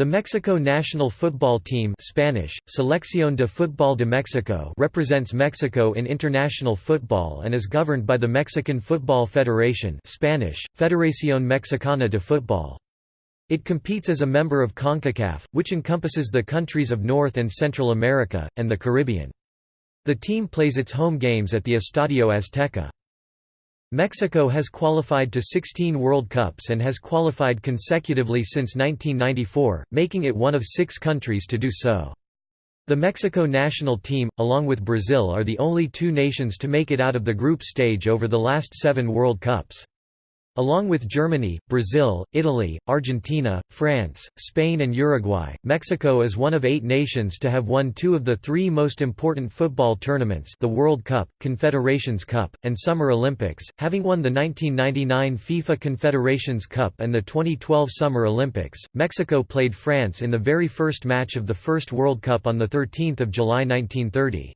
The Mexico national football team Spanish, Selección de Fútbol de Mexico represents Mexico in international football and is governed by the Mexican Football Federation Spanish, Federación Mexicana de Fútbol. It competes as a member of CONCACAF, which encompasses the countries of North and Central America, and the Caribbean. The team plays its home games at the Estadio Azteca. Mexico has qualified to 16 World Cups and has qualified consecutively since 1994, making it one of six countries to do so. The Mexico national team, along with Brazil are the only two nations to make it out of the group stage over the last seven World Cups. Along with Germany, Brazil, Italy, Argentina, France, Spain and Uruguay, Mexico is one of eight nations to have won two of the three most important football tournaments the World Cup, Confederations Cup, and Summer Olympics, having won the 1999 FIFA Confederations Cup and the 2012 Summer Olympics. Mexico played France in the very first match of the first World Cup on 13 July 1930.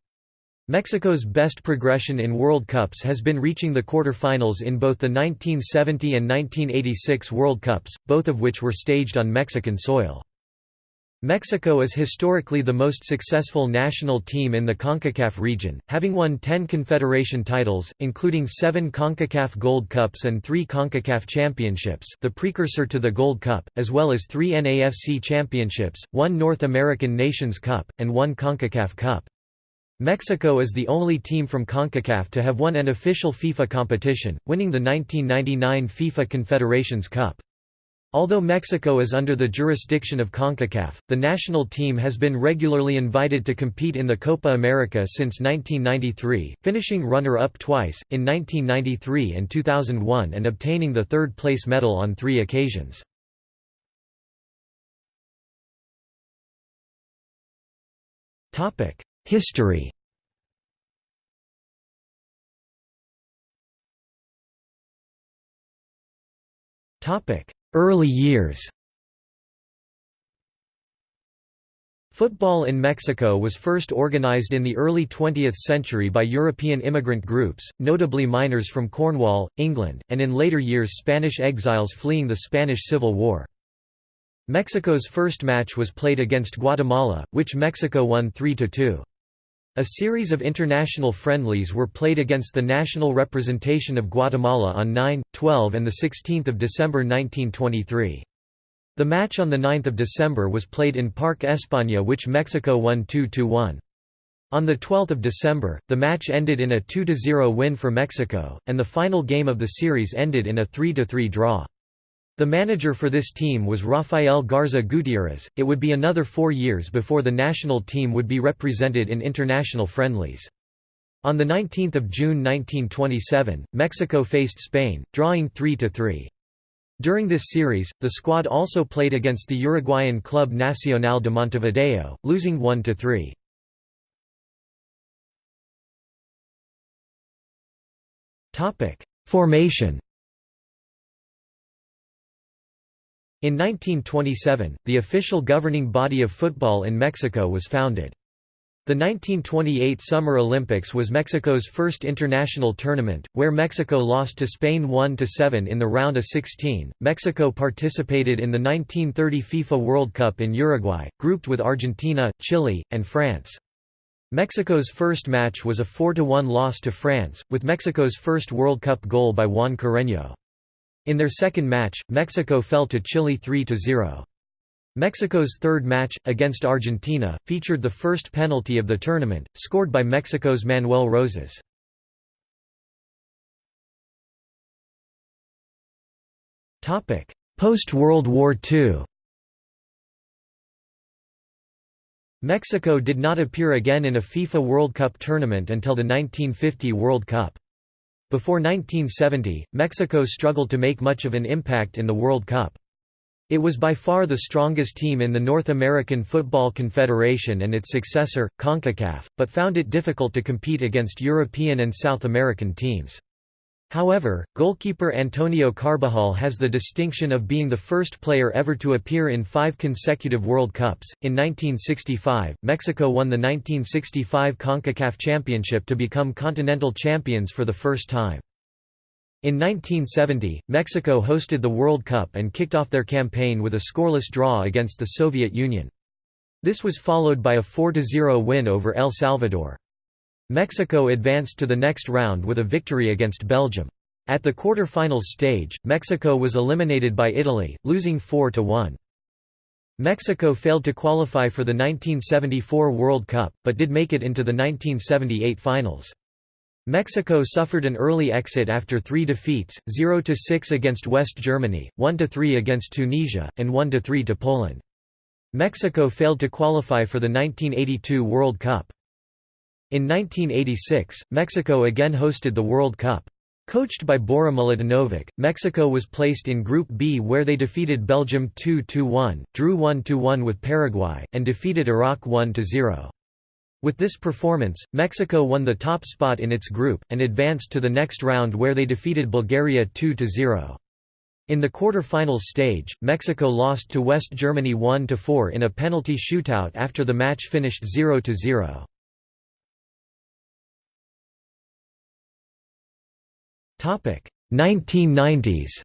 Mexico's best progression in World Cups has been reaching the quarter-finals in both the 1970 and 1986 World Cups, both of which were staged on Mexican soil. Mexico is historically the most successful national team in the CONCACAF region, having won 10 confederation titles, including seven CONCACAF Gold Cups and three CONCACAF Championships the precursor to the Gold Cup, as well as three NAFC Championships, one North American Nations Cup, and one CONCACAF Cup. Mexico is the only team from CONCACAF to have won an official FIFA competition, winning the 1999 FIFA Confederations Cup. Although Mexico is under the jurisdiction of CONCACAF, the national team has been regularly invited to compete in the Copa America since 1993, finishing runner-up twice, in 1993 and 2001 and obtaining the third-place medal on three occasions. History Early years Football in Mexico was first organized in the early 20th century by European immigrant groups, notably miners from Cornwall, England, and in later years Spanish exiles fleeing the Spanish Civil War. Mexico's first match was played against Guatemala, which Mexico won 3–2. A series of international friendlies were played against the national representation of Guatemala on 9, 12 and 16 December 1923. The match on 9 December was played in Parque España which Mexico won 2–1. On 12 December, the match ended in a 2–0 win for Mexico, and the final game of the series ended in a 3–3 draw. The manager for this team was Rafael Garza Gutierrez. It would be another four years before the national team would be represented in international friendlies. On 19 June 1927, Mexico faced Spain, drawing 3–3. During this series, the squad also played against the Uruguayan club Nacional de Montevideo, losing 1–3. Formation In 1927, the official governing body of football in Mexico was founded. The 1928 Summer Olympics was Mexico's first international tournament, where Mexico lost to Spain 1–7 in the round of 16. Mexico participated in the 1930 FIFA World Cup in Uruguay, grouped with Argentina, Chile, and France. Mexico's first match was a 4–1 loss to France, with Mexico's first World Cup goal by Juan Carreño. In their second match, Mexico fell to Chile 3–0. Mexico's third match, against Argentina, featured the first penalty of the tournament, scored by Mexico's Manuel Rosas. Post-World War II Mexico did not appear again in a FIFA World Cup tournament until the 1950 World Cup. Before 1970, Mexico struggled to make much of an impact in the World Cup. It was by far the strongest team in the North American Football Confederation and its successor, CONCACAF, but found it difficult to compete against European and South American teams. However, goalkeeper Antonio Carbajal has the distinction of being the first player ever to appear in five consecutive World Cups. In 1965, Mexico won the 1965 CONCACAF Championship to become continental champions for the first time. In 1970, Mexico hosted the World Cup and kicked off their campaign with a scoreless draw against the Soviet Union. This was followed by a 4–0 win over El Salvador. Mexico advanced to the next round with a victory against Belgium. At the quarter-finals stage, Mexico was eliminated by Italy, losing 4–1. Mexico failed to qualify for the 1974 World Cup, but did make it into the 1978 finals. Mexico suffered an early exit after three defeats, 0–6 against West Germany, 1–3 against Tunisia, and 1–3 to Poland. Mexico failed to qualify for the 1982 World Cup. In 1986, Mexico again hosted the World Cup. Coached by Bora Milutinovic, Mexico was placed in Group B where they defeated Belgium 2–1, drew 1–1 with Paraguay, and defeated Iraq 1–0. With this performance, Mexico won the top spot in its group, and advanced to the next round where they defeated Bulgaria 2–0. In the quarter-finals stage, Mexico lost to West Germany 1–4 in a penalty shootout after the match finished 0–0. 1990s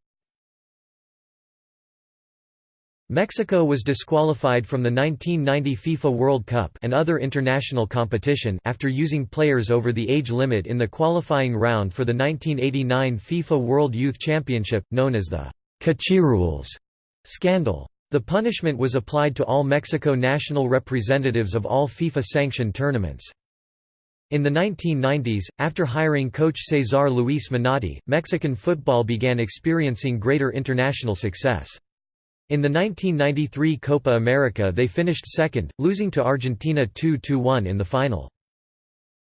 Mexico was disqualified from the 1990 FIFA World Cup and other international competition after using players over the age limit in the qualifying round for the 1989 FIFA World Youth Championship, known as the Cachirules scandal. The punishment was applied to all Mexico national representatives of all FIFA-sanctioned tournaments. In the 1990s, after hiring coach Cesar Luis Menotti, Mexican football began experiencing greater international success. In the 1993 Copa America they finished second, losing to Argentina 2–1 in the final.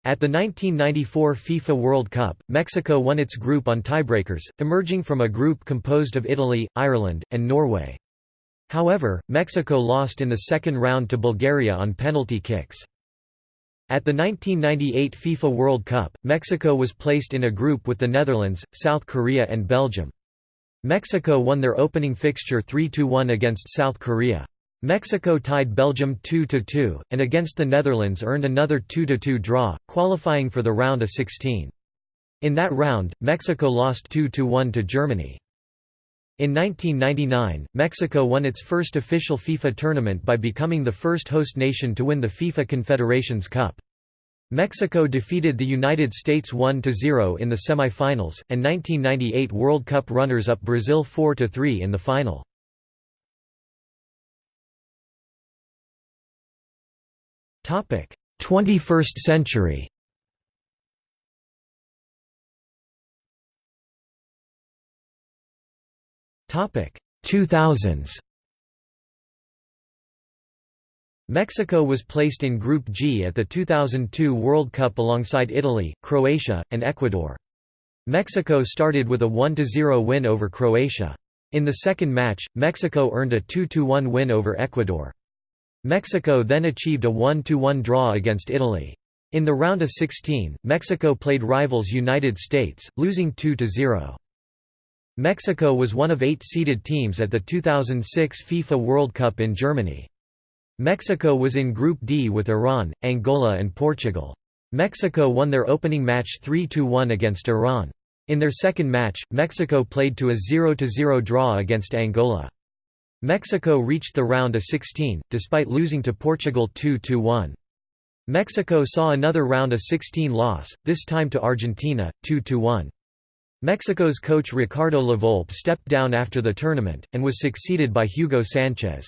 At the 1994 FIFA World Cup, Mexico won its group on tiebreakers, emerging from a group composed of Italy, Ireland, and Norway. However, Mexico lost in the second round to Bulgaria on penalty kicks. At the 1998 FIFA World Cup, Mexico was placed in a group with the Netherlands, South Korea and Belgium. Mexico won their opening fixture 3–1 against South Korea. Mexico tied Belgium 2–2, and against the Netherlands earned another 2–2 draw, qualifying for the round of 16. In that round, Mexico lost 2–1 to Germany. In 1999, Mexico won its first official FIFA tournament by becoming the first host nation to win the FIFA Confederations Cup. Mexico defeated the United States 1–0 in the semi-finals, and 1998 World Cup runners-up Brazil 4–3 in the final. Topic: 21st century. 2000s. Mexico was placed in Group G at the 2002 World Cup alongside Italy, Croatia, and Ecuador. Mexico started with a 1–0 win over Croatia. In the second match, Mexico earned a 2–1 win over Ecuador. Mexico then achieved a 1–1 draw against Italy. In the round of 16, Mexico played rivals United States, losing 2–0. Mexico was one of eight seeded teams at the 2006 FIFA World Cup in Germany. Mexico was in Group D with Iran, Angola and Portugal. Mexico won their opening match 3–1 against Iran. In their second match, Mexico played to a 0–0 draw against Angola. Mexico reached the round of 16, despite losing to Portugal 2–1. Mexico saw another round of 16 loss, this time to Argentina, 2–1. Mexico's coach Ricardo Lavolpe stepped down after the tournament, and was succeeded by Hugo Sanchez.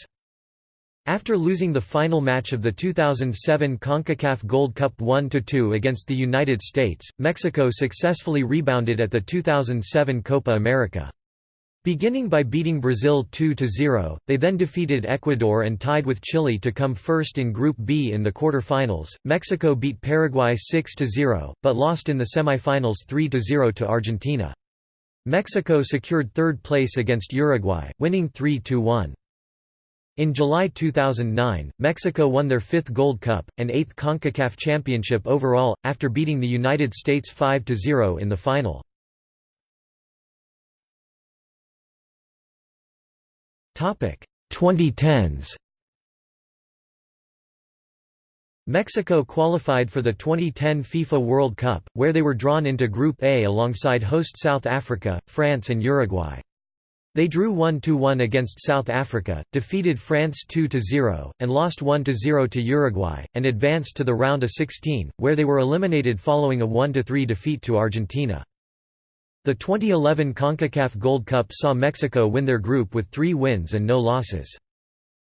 After losing the final match of the 2007 CONCACAF Gold Cup 1–2 against the United States, Mexico successfully rebounded at the 2007 Copa America. Beginning by beating Brazil 2–0, they then defeated Ecuador and tied with Chile to come first in Group B in the quarter-finals. Mexico beat Paraguay 6–0, but lost in the semi-finals 3–0 to Argentina. Mexico secured third place against Uruguay, winning 3–1. In July 2009, Mexico won their fifth Gold Cup, and eighth CONCACAF championship overall, after beating the United States 5–0 in the final. 2010s. Mexico qualified for the 2010 FIFA World Cup, where they were drawn into Group A alongside host South Africa, France and Uruguay. They drew 1–1 against South Africa, defeated France 2–0, and lost 1–0 to Uruguay, and advanced to the round of 16, where they were eliminated following a 1–3 defeat to Argentina. The 2011 CONCACAF Gold Cup saw Mexico win their group with three wins and no losses.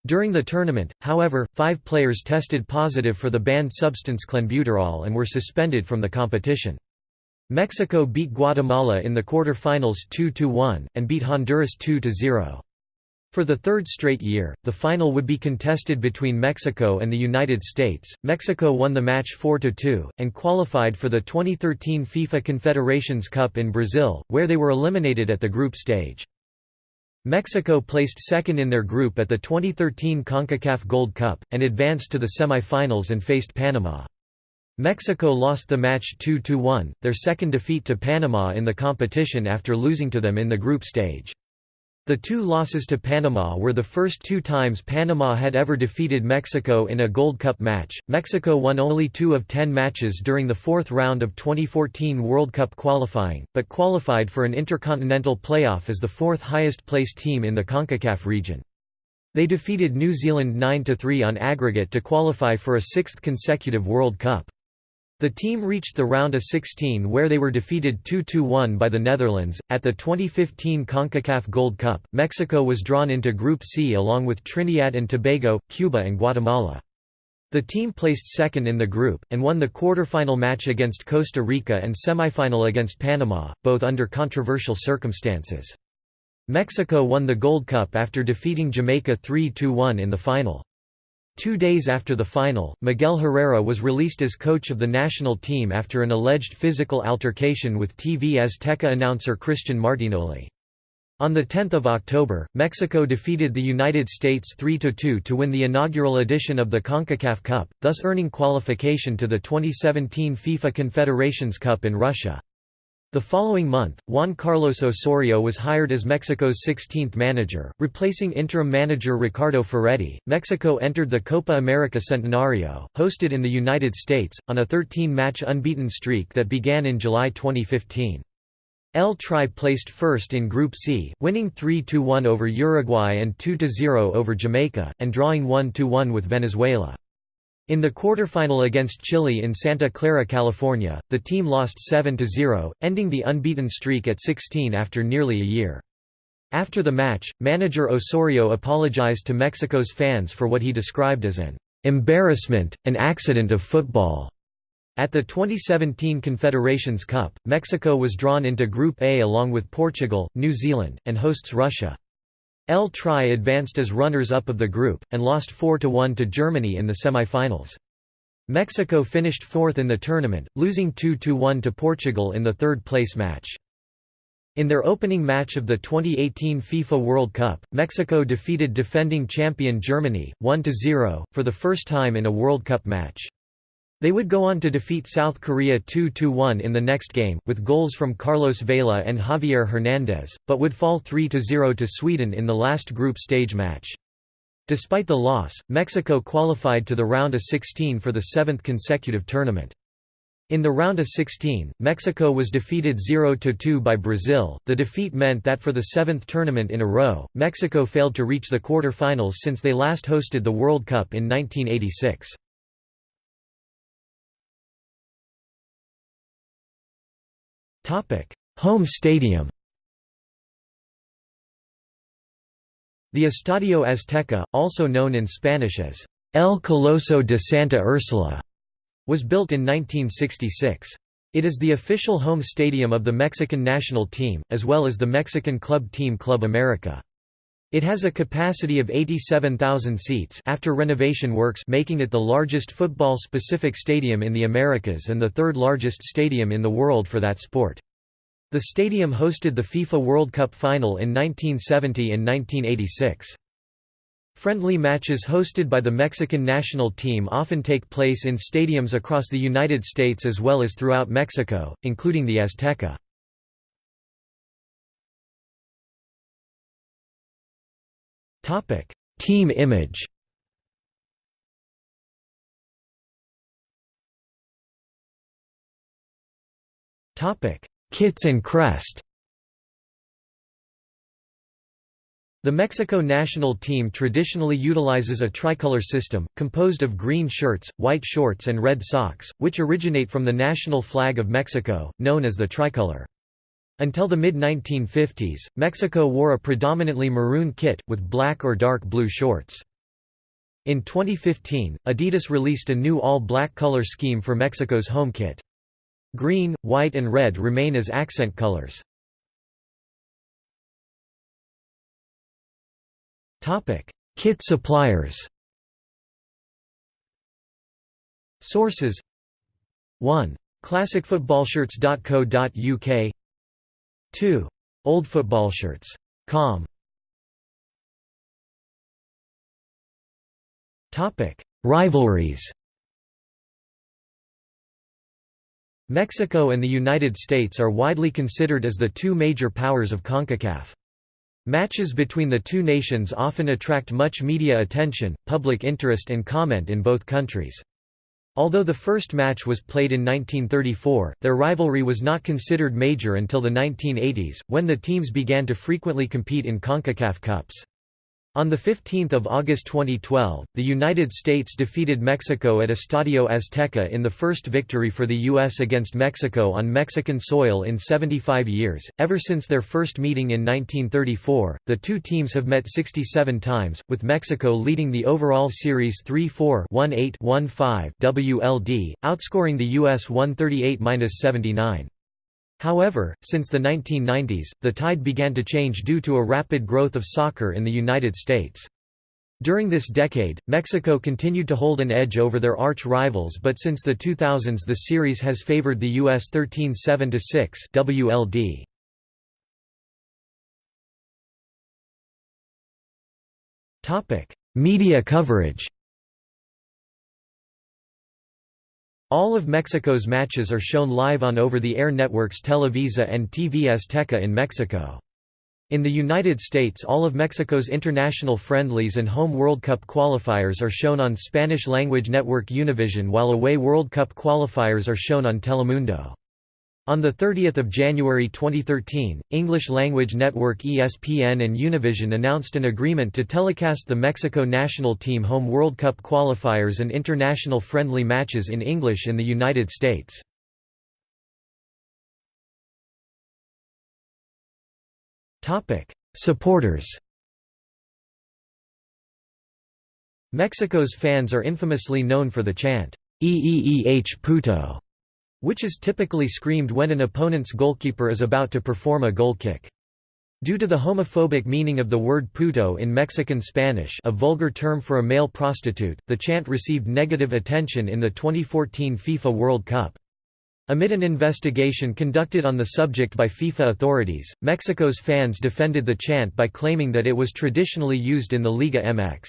During the tournament, however, five players tested positive for the banned substance clenbuterol and were suspended from the competition. Mexico beat Guatemala in the quarter-finals 2–1, and beat Honduras 2–0. For the third straight year, the final would be contested between Mexico and the United States. Mexico won the match 4–2, and qualified for the 2013 FIFA Confederations Cup in Brazil, where they were eliminated at the group stage. Mexico placed second in their group at the 2013 CONCACAF Gold Cup, and advanced to the semi-finals and faced Panama. Mexico lost the match 2–1, their second defeat to Panama in the competition after losing to them in the group stage. The two losses to Panama were the first two times Panama had ever defeated Mexico in a Gold Cup match. Mexico won only two of ten matches during the fourth round of 2014 World Cup qualifying, but qualified for an intercontinental playoff as the fourth highest placed team in the CONCACAF region. They defeated New Zealand 9–3 on aggregate to qualify for a sixth consecutive World Cup. The team reached the round of 16 where they were defeated 2–1 by the Netherlands. At the 2015 CONCACAF Gold Cup, Mexico was drawn into Group C along with Trinidad and Tobago, Cuba and Guatemala. The team placed second in the group, and won the quarter-final match against Costa Rica and semifinal against Panama, both under controversial circumstances. Mexico won the Gold Cup after defeating Jamaica 3–1 in the final. Two days after the final, Miguel Herrera was released as coach of the national team after an alleged physical altercation with TV Azteca announcer Christian Martinoli. On 10 October, Mexico defeated the United States 3–2 to win the inaugural edition of the CONCACAF Cup, thus earning qualification to the 2017 FIFA Confederations Cup in Russia. The following month, Juan Carlos Osorio was hired as Mexico's 16th manager, replacing interim manager Ricardo Ferretti. Mexico entered the Copa America Centenario, hosted in the United States, on a 13 match unbeaten streak that began in July 2015. El Tri placed first in Group C, winning 3–1 over Uruguay and 2–0 over Jamaica, and drawing 1–1 with Venezuela. In the quarterfinal against Chile in Santa Clara, California, the team lost 7–0, ending the unbeaten streak at 16 after nearly a year. After the match, manager Osorio apologized to Mexico's fans for what he described as an embarrassment, an accident of football. At the 2017 Confederations Cup, Mexico was drawn into Group A along with Portugal, New Zealand, and hosts Russia. El Tri advanced as runners-up of the group, and lost 4–1 to Germany in the semi-finals. Mexico finished fourth in the tournament, losing 2–1 to Portugal in the third-place match. In their opening match of the 2018 FIFA World Cup, Mexico defeated defending champion Germany, 1–0, for the first time in a World Cup match. They would go on to defeat South Korea 2–1 in the next game, with goals from Carlos Vela and Javier Hernandez, but would fall 3–0 to Sweden in the last group stage match. Despite the loss, Mexico qualified to the round of 16 for the seventh consecutive tournament. In the round of 16, Mexico was defeated 0–2 by Brazil. The defeat meant that for the seventh tournament in a row, Mexico failed to reach the quarter-finals since they last hosted the World Cup in 1986. Home stadium The Estadio Azteca, also known in Spanish as El Coloso de Santa Ursula, was built in 1966. It is the official home stadium of the Mexican national team, as well as the Mexican club team Club America. It has a capacity of 87,000 seats after renovation works making it the largest football-specific stadium in the Americas and the third largest stadium in the world for that sport. The stadium hosted the FIFA World Cup final in 1970 and 1986. Friendly matches hosted by the Mexican national team often take place in stadiums across the United States as well as throughout Mexico, including the Azteca. Topic: Team image. Topic: Kits and crest. The Mexico national team traditionally utilizes a tricolor system, composed of green shirts, white shorts and red socks, which originate from the national flag of Mexico, known as the tricolor. Until the mid-1950s, Mexico wore a predominantly maroon kit, with black or dark blue shorts. In 2015, Adidas released a new all-black color scheme for Mexico's home kit. Green, white and red remain as accent colors. Kit suppliers. Sources 1. ClassicFootballshirts.co.uk 2. old football OldFootballshirts.com Topic: Rivalries. Mexico and the United States are widely considered as the two major powers of CONCACAF. Matches between the two nations often attract much media attention, public interest and comment in both countries. Although the first match was played in 1934, their rivalry was not considered major until the 1980s, when the teams began to frequently compete in CONCACAF Cups. On 15 August 2012, the United States defeated Mexico at Estadio Azteca in the first victory for the U.S. against Mexico on Mexican soil in 75 years. Ever since their first meeting in 1934, the two teams have met 67 times, with Mexico leading the overall series 3-4 1-8-1-5 WLD, outscoring the U.S. 138-79. However, since the 1990s, the tide began to change due to a rapid growth of soccer in the United States. During this decade, Mexico continued to hold an edge over their arch rivals but since the 2000s the series has favored the US 13-7-6 WLD. Media coverage All of Mexico's matches are shown live on over-the-air networks Televisa and TV Azteca in Mexico. In the United States all of Mexico's international friendlies and home World Cup qualifiers are shown on Spanish-language network Univision while away World Cup qualifiers are shown on Telemundo. On 30 January 2013, English-language network ESPN and Univision announced an agreement to telecast the Mexico national team home World Cup qualifiers and international friendly matches in English in the United States. Supporters Mexico's fans are infamously known for the chant, EEEH puto, which is typically screamed when an opponent's goalkeeper is about to perform a goal kick. Due to the homophobic meaning of the word puto in Mexican Spanish a vulgar term for a male prostitute, the chant received negative attention in the 2014 FIFA World Cup. Amid an investigation conducted on the subject by FIFA authorities, Mexico's fans defended the chant by claiming that it was traditionally used in the Liga MX.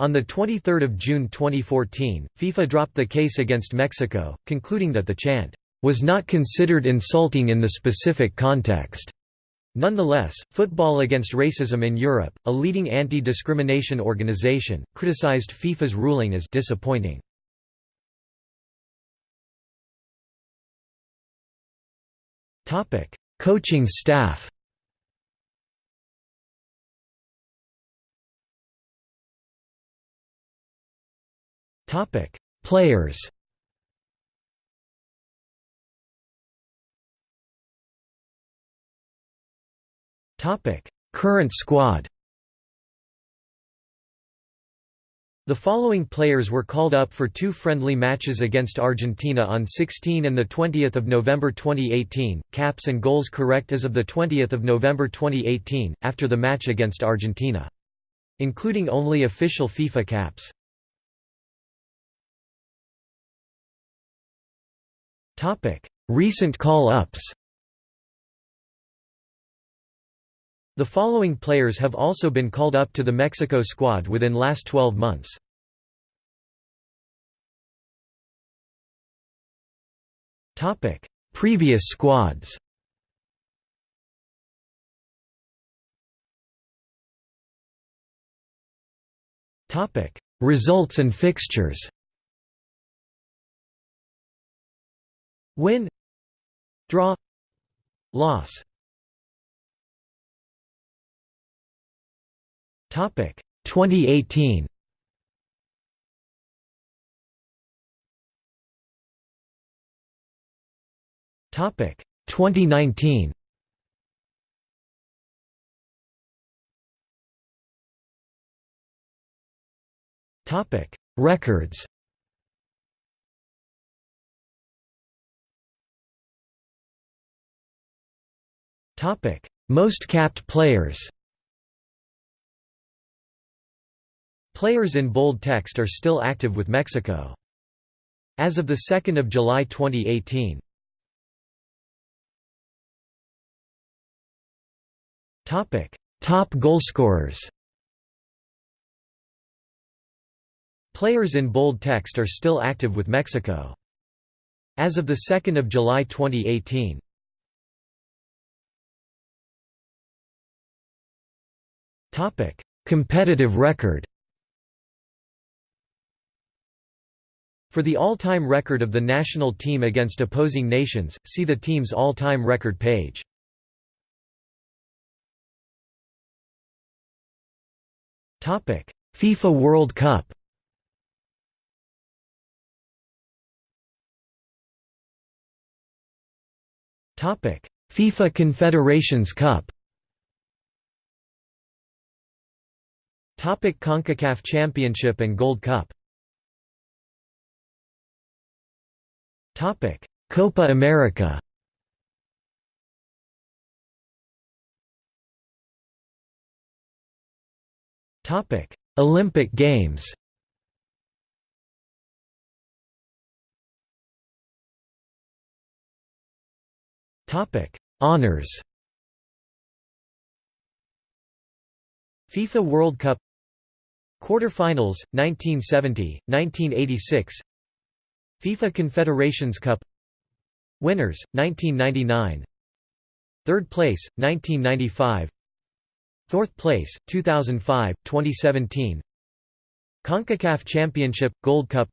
On 23 June 2014, FIFA dropped the case against Mexico, concluding that the chant was not considered insulting in the specific context. Nonetheless, Football Against Racism in Europe, a leading anti-discrimination organization, criticized FIFA's ruling as disappointing. Coaching staff Topic: Players. Topic: Current squad. The following players were called up for two friendly matches against Argentina on 16 and 20 November 2018, caps and goals correct as of 20 November 2018, after the match against Argentina. Including only official FIFA caps. Recent call-ups. The following players have also been called up to the Mexico squad within last 12 months. Previous squads. Results and fixtures Win Draw Loss. Topic 2018 Topic 2019 Topic Records Most capped players Players in bold text are still active with Mexico. As of 2 July 2018 Topic: Top goalscorers. Players in bold text are still active with Mexico. As of 2 July 2018 Topic: Competitive record. For the all-time record of the national team against opposing nations, see the team's all-time record page. Topic: FIFA World Cup. Topic: FIFA Confederations Cup. Topic CONCACAF Championship and Gold Cup. Topic: Copa America. Topic: Olympic Games. Topic: Honors. FIFA World Cup Quarterfinals 1970, 1986 FIFA Confederations Cup. Winners 1999 Third place 1995 Fourth place 2005 2017 CONCACAF Championship Gold Cup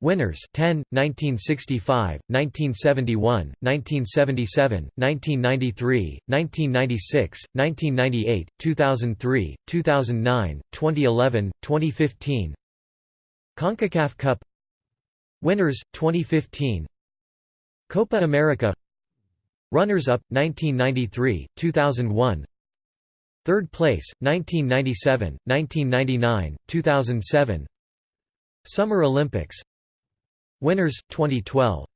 Winners 10 1965 1971 1977 1993 1996 1998 2003 2009 2011 2015 CONCACAF Cup. Winners 2015 Copa America. Runners-up 1993 2001 Third place 1997 1999 2007 Summer Olympics Winners 2012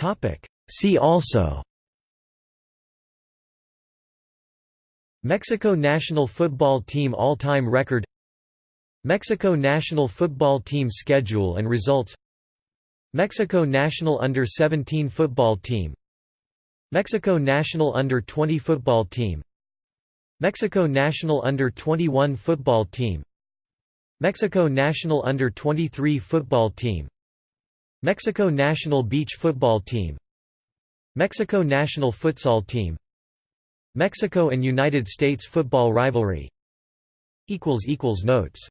Topic. See also. Mexico national football team all-time record. Mexico national football team schedule and results. Mexico national under-17 football team. Mexico national under-20 football team. Mexico national under-21 football team Mexico national under-23 football team. Mexico national beach football team. Mexico national futsal team. Mexico and United States football rivalry. Notes